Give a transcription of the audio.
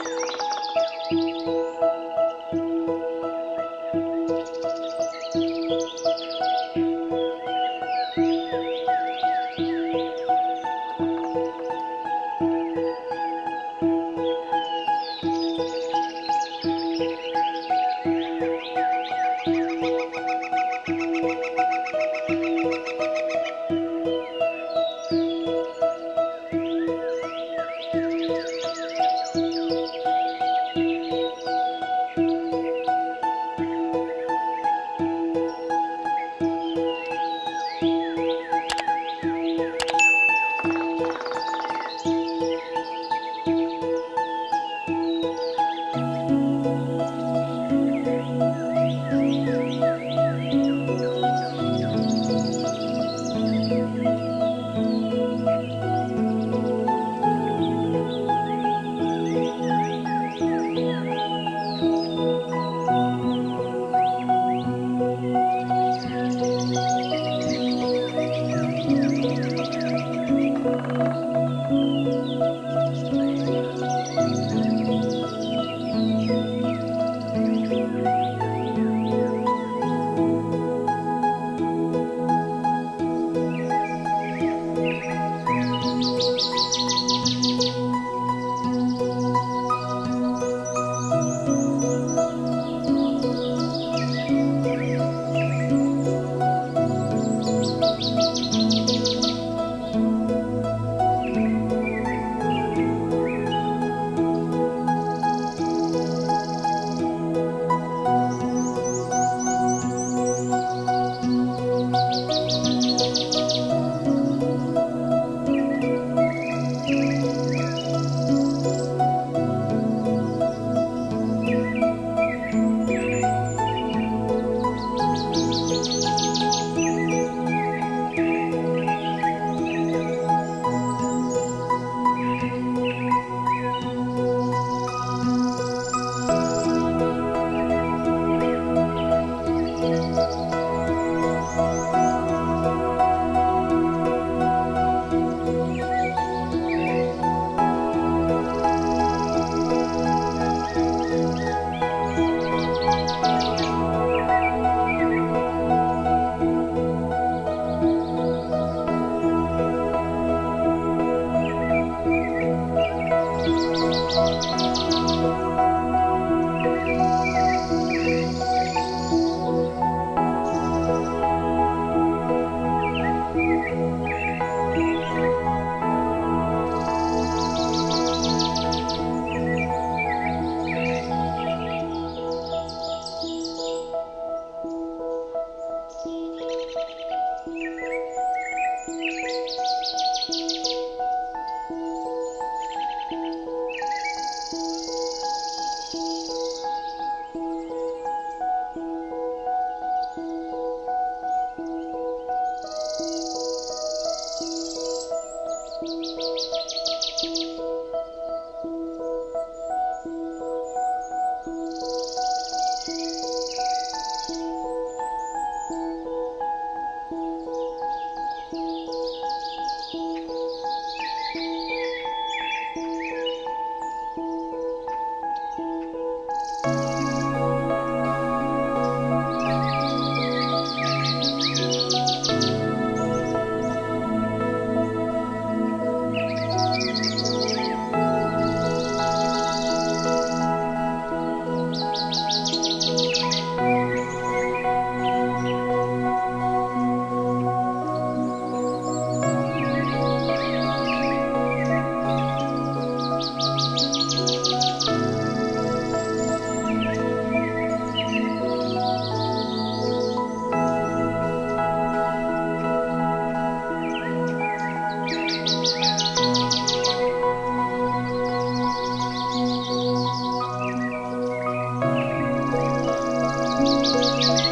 Música Música